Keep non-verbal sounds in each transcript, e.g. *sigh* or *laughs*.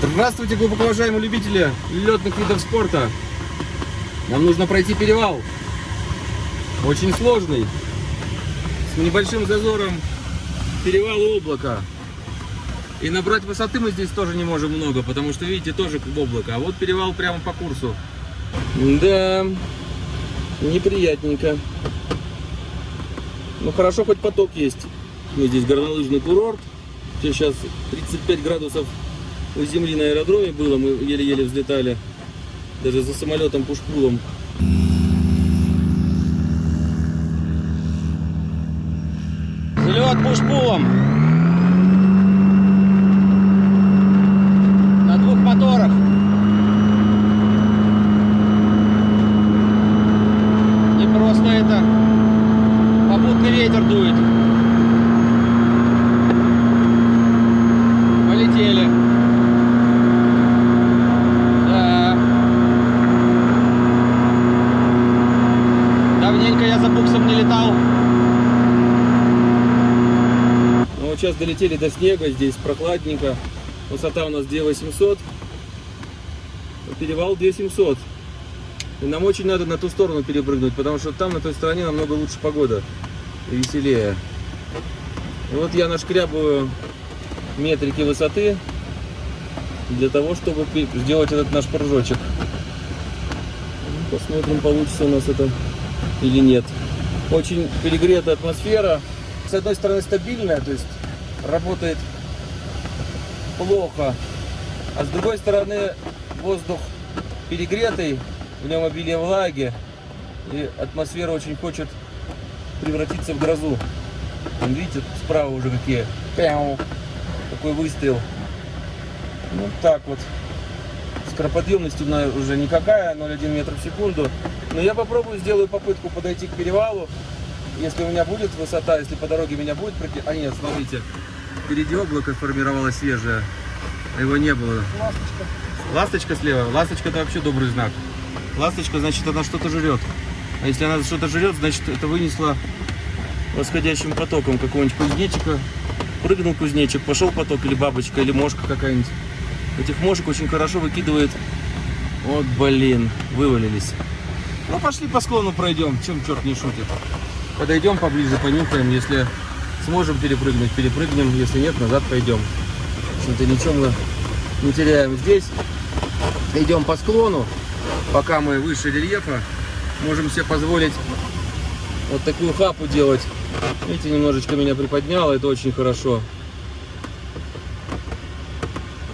Здравствуйте, глубоко уважаемые любители летных видов спорта. Нам нужно пройти перевал. Очень сложный. С небольшим зазором перевал облака. И набрать высоты мы здесь тоже не можем много, потому что, видите, тоже облако. А вот перевал прямо по курсу. Да, неприятненько. Ну хорошо, хоть поток есть. Мы здесь горнолыжный курорт. Сейчас 35 градусов у земли на аэродроме было, мы еле-еле взлетали. Даже за самолетом пушпулом. Взлет пушпулом. На двух моторах. Не просто это. Попутный ветер дует. Полетели. Да. Давненько я за буксом не летал. Ну, вот сейчас долетели до снега, здесь прохладненько. Высота у нас 2800. Перевал 2700. И нам очень надо на ту сторону перепрыгнуть, потому что там, на той стороне, намного лучше погода. И веселее. И вот я нашкрябываю метрики высоты для того, чтобы сделать этот наш прыжочек. Посмотрим, получится у нас это или нет. Очень перегретая атмосфера. С одной стороны стабильная, то есть работает плохо. А с другой стороны воздух перегретый, в нем обилие влаги. И атмосфера очень хочет превратиться в грозу. Видите, справа уже какие. Пяу. Такой выстрел. Ну так вот. Скороподъемность уже никакая, 0,1 метр в секунду. Но я попробую, сделаю попытку подойти к перевалу. Если у меня будет высота, если по дороге меня будет пройти... А нет, смотрите. Впереди облако формировалось свежее. А его не было. Ласточка. Ласточка слева. Ласточка это вообще добрый знак. Ласточка, значит, она что-то жрет. А если она что-то жрет, значит, это вынесло восходящим потоком какого-нибудь кузнечика. Прыгнул кузнечик, пошел поток, или бабочка, или мошка какая-нибудь. Этих мошек очень хорошо выкидывает. Вот, блин, вывалились. Ну, пошли по склону пройдем, чем черт не шутит. Подойдем поближе, понюхаем. Если сможем перепрыгнуть, перепрыгнем. Если нет, назад пойдем. В общем-то, ничего мы не теряем здесь. Идем по склону, пока мы выше рельефа. Можем себе позволить вот такую хапу делать. Видите, немножечко меня приподняло, это очень хорошо.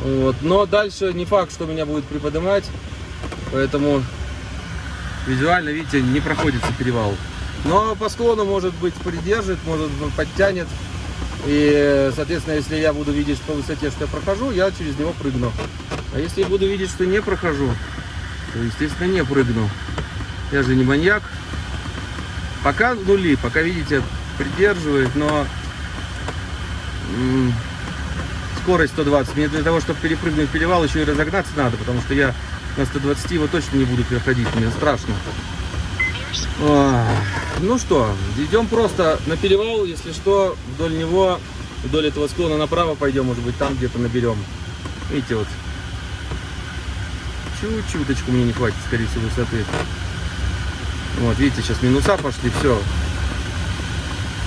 Вот. Но дальше не факт, что меня будет приподнимать. Поэтому визуально, видите, не проходится перевал. Но по склону, может быть, придержит, может быть, подтянет. И, соответственно, если я буду видеть по высоте, что я прохожу, я через него прыгну. А если я буду видеть, что не прохожу, то, естественно, не прыгну. Я же не маньяк. Пока нули, пока, видите, придерживает, но скорость 120. Мне для того, чтобы перепрыгнуть перевал, еще и разогнаться надо, потому что я на 120 его точно не буду переходить, мне страшно. Ну что, идем просто на перевал, если что, вдоль него, вдоль этого склона направо пойдем, может быть, там где-то наберем. Видите, вот, чуть-чуточку мне не хватит, скорее всего, высоты. Вот, видите, сейчас минуса пошли, все.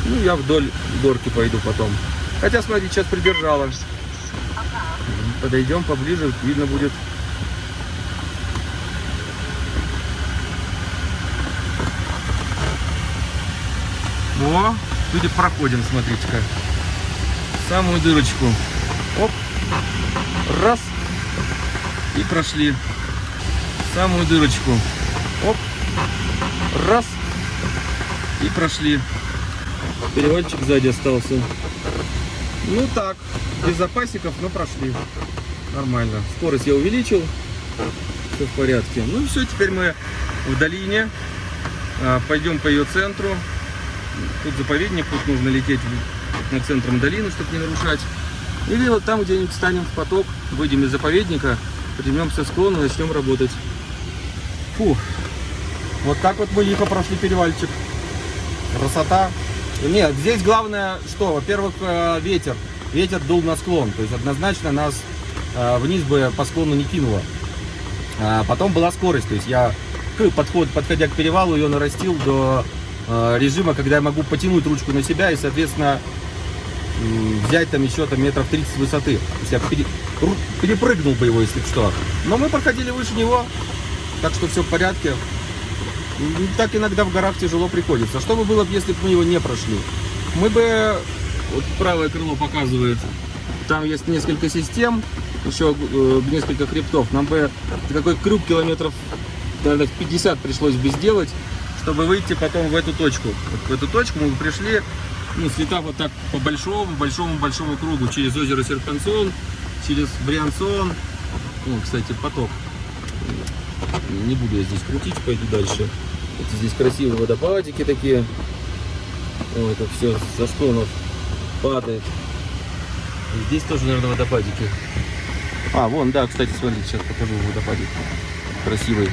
Ну, я вдоль горки пойду потом. Хотя, смотрите, сейчас придержала. Подойдем поближе, видно будет. О, люди проходим, смотрите-ка. Самую дырочку. Оп. Раз. И прошли. Самую дырочку. Оп. Раз. И прошли. Переводчик сзади остался. Ну так, без запасиков, но прошли. Нормально. Скорость я увеличил. Все в порядке. Ну и все, теперь мы в долине. А, пойдем по ее центру. Тут заповедник, тут нужно лететь на центром долины, чтобы не нарушать. Или вот там где-нибудь встанем в поток, выйдем из заповедника, поднимемся склон и начнем работать. Фу. Вот так вот мы лихо прошли перевальчик. Красота. Нет, здесь главное что? Во-первых, э, ветер. Ветер дул на склон. То есть однозначно нас а, вниз бы по склону не кинуло. А потом была скорость, то есть я подход, подходя к перевалу, ее нарастил до э, режима, когда я могу потянуть ручку на себя и, соответственно, взять там еще там метров 30 высоты. То есть я пере, перепрыгнул бы его, если что. Но мы проходили выше него, так что все в порядке. Так иногда в горах тяжело приходится. Что бы было, если бы мы его не прошли? Мы бы, вот правое крыло показывает, там есть несколько систем, еще э, несколько хребтов. Нам бы такой крюк километров, наверное, 50 пришлось бы сделать, чтобы выйти потом в эту точку. Вот в эту точку мы пришли, ну, слетав вот так по большому, большому, большому кругу через озеро Серпансон, через Бриансон. Ну, кстати, поток. Не буду я здесь крутить, пойду дальше. Это здесь красивые водопадики такие. О, это все со склонов падает. И здесь тоже, наверное, водопадики. А, вон, да, кстати, смотрите, сейчас покажу водопадик. Красивый.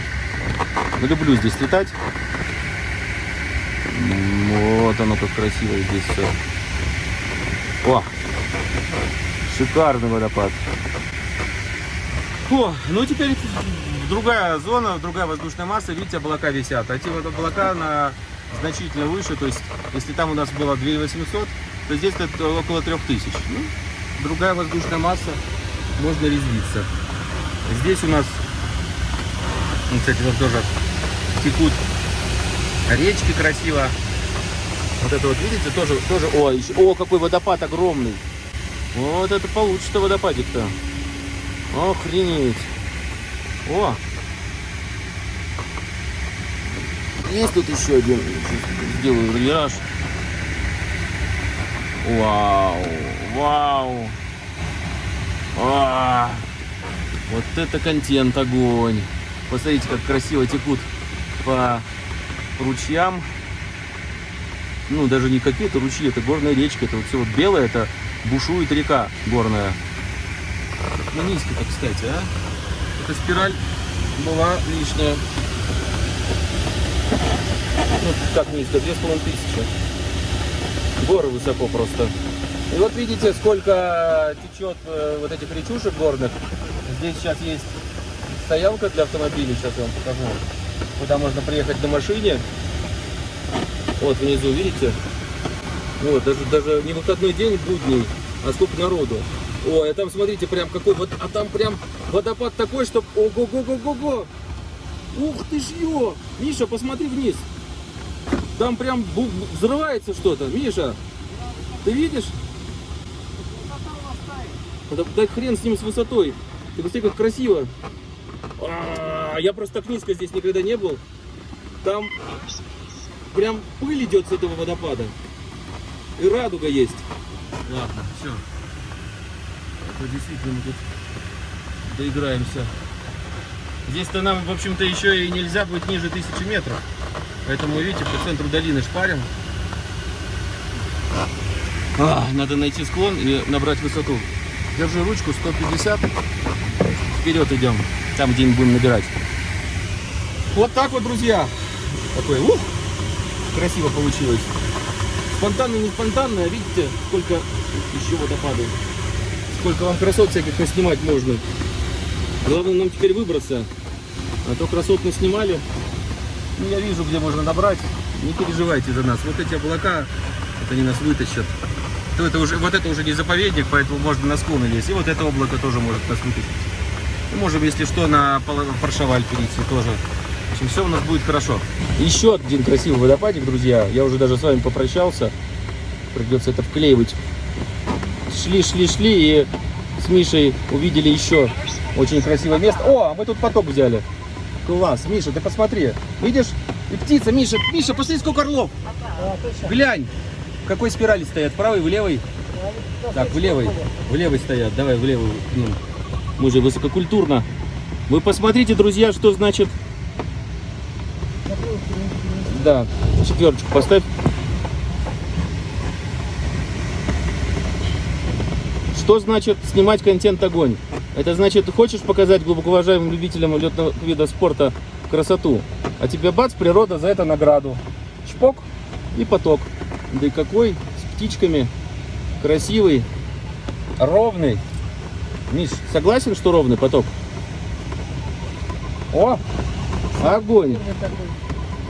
Ну, люблю здесь летать. Вот оно как красиво здесь все. О! Шикарный водопад. О, ну теперь другая зона, другая воздушная масса. Видите, облака висят. А те вот облака на значительно выше. То есть, если там у нас было 2800, то здесь это около 3000. Ну, другая воздушная масса. Можно резвиться. Здесь у нас, ну, кстати, вот тоже текут речки красиво. Вот это вот, видите, тоже, тоже, о, еще, о, какой водопад огромный. Вот это получится водопадик-то. Охренеть. О! Есть тут еще один. Сделаю вираж. Вау! Вау! А, вот это контент, огонь! Посмотрите, как красиво текут по ручьям ну, даже не какие-то ручьи, это горная речка, это вот все вот белое, это бушует река горная. Ну, низко-то, кстати, а? Эта спираль была лишняя. Ну, как низко? Две с половиной тысячи. Горы высоко просто. И вот видите, сколько течет э, вот этих речушек горных. Здесь сейчас есть стоянка для автомобилей, сейчас я вам покажу. Куда можно приехать на машине вот внизу, видите? Вот, даже, даже не выходной день, будний, а сколько народу. Ой, а там, смотрите, прям какой, вот, а там прям водопад такой, что, ого-го-го-го-го. Ух ты ж ё! Миша, посмотри вниз. Там прям взрывается что-то. Миша, ты видишь? Да, да хрен с ним с высотой. Ты посмотри, как красиво. А -а -а, я просто так низко здесь никогда не был. Там прям пыль идет с этого водопада. И радуга есть. Ладно, все. Это действительно мы тут доиграемся. Здесь-то нам, в общем-то, еще и нельзя быть ниже тысячи метров. Поэтому, видите, по центру долины шпарим. А, надо найти склон и набрать высоту. Держи ручку 150. Вперед идем. Там, где мы будем набирать. Вот так вот, друзья. Такой, ух! красиво получилось. Спонтанно, не спонтанно, а видите, сколько еще водопадов. Сколько вам красот всяких наснимать можно. Главное нам теперь выбраться. А то красот мы снимали. Ну, я вижу, где можно набрать. Не переживайте за нас. Вот эти облака, вот они нас вытащат. То это уже, вот это уже не заповедник, поэтому можно на склоны лезть. И вот это облако тоже может нас вытащить. И можем, если что, на Паршаваль перейти тоже общем, все у нас будет хорошо. Еще один красивый водопадик, друзья. Я уже даже с вами попрощался. Придется это вклеивать. Шли, шли, шли и с Мишей увидели еще очень красивое место. О, а мы тут поток взяли. Класс. Миша, ты посмотри. Видишь? И птица, Миша. Миша, посмотри, сколько орлов. Глянь. В какой спирали стоят? В правой, в левой? Так, в левой. В левой стоят. Давай в левую. Ну, мы же высококультурно. Вы посмотрите, друзья, что значит да, четверочку поставь. Что значит снимать контент огонь? Это значит, хочешь показать глубоко уважаемым любителям летного вида спорта красоту, а тебе бац, природа за это награду. Чпок и поток. Да и какой, с птичками, красивый, ровный. Миш, согласен, что ровный поток? О, огонь.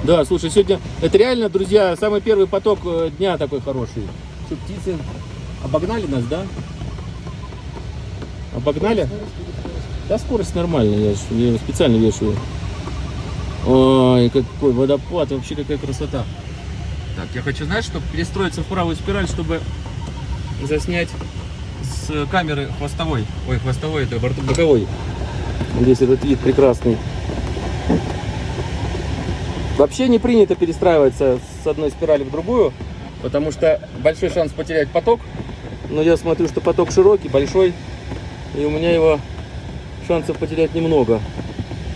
Да, слушай, сегодня это реально, друзья, самый первый поток э, дня такой хороший. Что, птицы обогнали нас, да? Обогнали? Да, скорость нормальная, я, я специально вешаю. Ой, какой водопад, вообще какая красота. Так, я хочу, знаешь, чтобы перестроиться в правую спираль, чтобы заснять с камеры хвостовой. Ой, хвостовой, это борт- боковой. Здесь этот вид прекрасный. Вообще не принято перестраиваться с одной спирали в другую, потому что большой шанс потерять поток. Но я смотрю, что поток широкий, большой, и у меня его шансов потерять немного.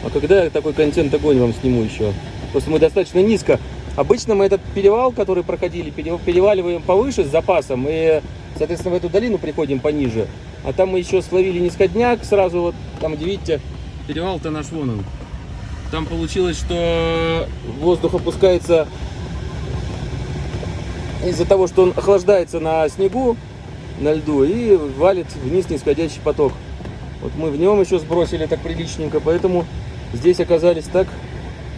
А когда я такой контент огонь вам сниму еще? Просто мы достаточно низко. Обычно мы этот перевал, который проходили, пере- переваливаем повыше с запасом и, соответственно, в эту долину приходим пониже. А там мы еще словили нисходняк сразу вот там, где видите, перевал-то наш вон он. Там получилось, что воздух опускается из-за того, что он охлаждается на снегу, на льду и валит вниз нисходящий поток. Вот мы в нем еще сбросили так приличненько, поэтому здесь оказались так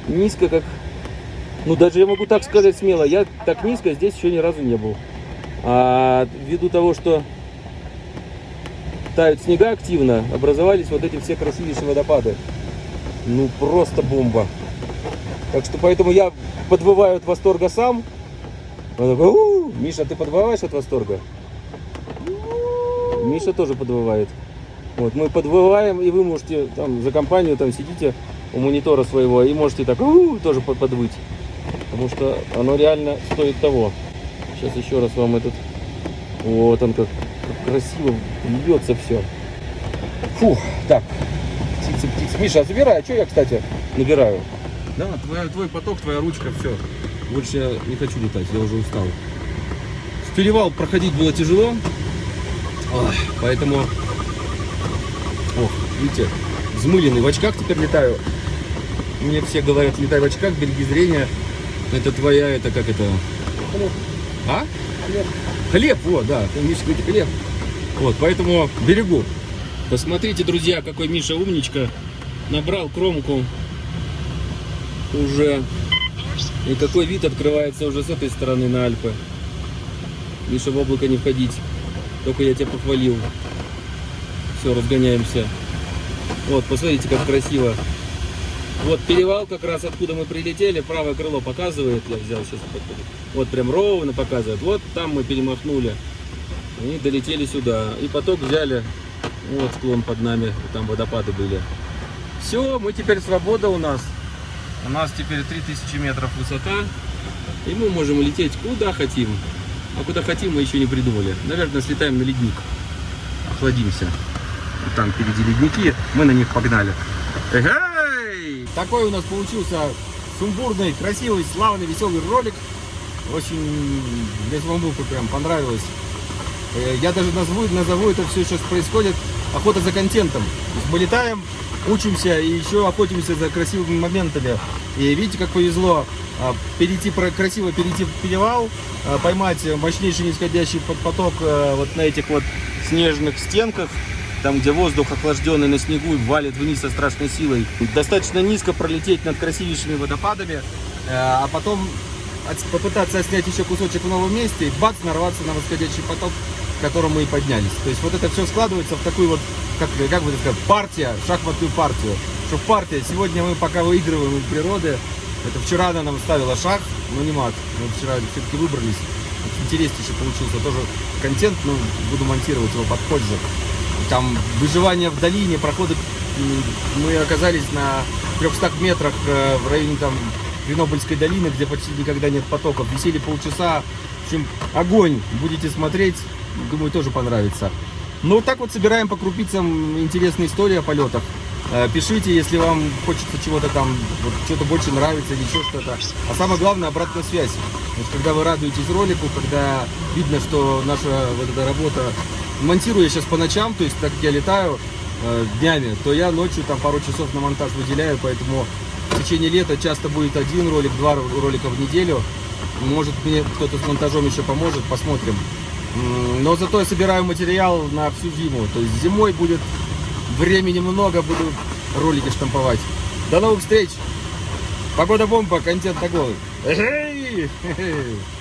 низко, как... Ну, даже я могу так сказать смело, я так низко здесь еще ни разу не был. А ввиду того, что тают снега активно, образовались вот эти все красивейшие водопады. Ну, просто бомба. Так что поэтому я подвываю от восторга сам. Миша, ты подвываешь от восторга? Миша тоже подвывает. Вот, мы подвываем, и вы можете там за компанию там сидите у монитора своего и можете так «У-у-у» тоже под- подвыть. Потому что оно реально стоит того. Сейчас еще раз вам этот... Вот он как, как красиво льется все. Фух, так. Птицы, птицы. Миша, а забирай, а что я, кстати, набираю? Да, твоя, твой поток, твоя ручка, все. Больше я не хочу летать, я уже устал. В перевал проходить было тяжело, Ой, поэтому, ох, видите, взмыленный в очках теперь летаю. Мне все говорят, летай в очках, береги зрение. Это твоя, это как это? А? Хлеб. Хлеб, вот, да, говорит, хлеб. Вот, поэтому берегу. Посмотрите, друзья, какой Миша умничка. Набрал кромку уже. И какой вид открывается уже с этой стороны на Альпы. Миша, в облако не входить. Только я тебя похвалил. Все, разгоняемся. Вот, посмотрите, как красиво. Вот перевал как раз откуда мы прилетели, правое крыло показывает, я взял сейчас, вот прям ровно показывает. Вот там мы перемахнули и долетели сюда. И поток взяли, вот склон под нами, там водопады были. Все, мы теперь свобода у нас. У нас теперь 3000 метров высота, и мы можем лететь куда хотим. А куда хотим мы еще не придумали. Наверное, слетаем на ледник. Охладимся. Там впереди ледники, мы на них погнали. Эгей! Такой у нас получился сумбурный, красивый, славный, веселый ролик. Очень мне самому прям понравилось. Э, Я даже назову, назову это все сейчас происходит охота за контентом. Мы летаем, учимся и еще охотимся за красивыми моментами. И видите, как повезло а, перейти красиво перейти в перевал, а, поймать мощнейший нисходящий поток а, вот на этих вот снежных стенках, там где воздух охлажденный на снегу валит вниз со страшной силой. Достаточно низко пролететь над красивейшими водопадами, э, а потом от- попытаться снять еще кусочек в новом месте и бац, нарваться на восходящий поток, которому мы и поднялись. То есть вот это все складывается в такую вот, как, как бы сказать, партия, шахматную партию. Что партия, сегодня мы пока выигрываем у природы, это вчера она нам ставила шах, но не мат. Мы вчера все-таки выбрались. Интереснейший получился тоже контент, но буду монтировать его под позже. Там выживание в долине, проходы, мы оказались на 300 метрах э, в районе там Гренобыльской долины, где почти никогда нет потоков. Висели полчаса. В общем, огонь. Будете смотреть, думаю, тоже понравится. Ну, вот так вот собираем по крупицам интересные истории о полетах. Э, Пишите, если вам хочется чего-то там, вот, что-то больше нравится или еще что-то. А самое главное, обратная связь. Есть, когда вы радуетесь ролику, когда видно, что наша вот эта работа, монтирую я сейчас по ночам, то есть так как я летаю э, днями, то я ночью там пару часов на монтаж выделяю, поэтому в течение лета часто будет один ролик, два ро- ролика в неделю. Может мне кто-то с монтажом еще поможет, посмотрим. Но зато я собираю материал на всю зиму. То есть зимой будет Времени много, буду ролики штамповать. До новых встреч! Погода бомба, контент такой. Эй! *laughs*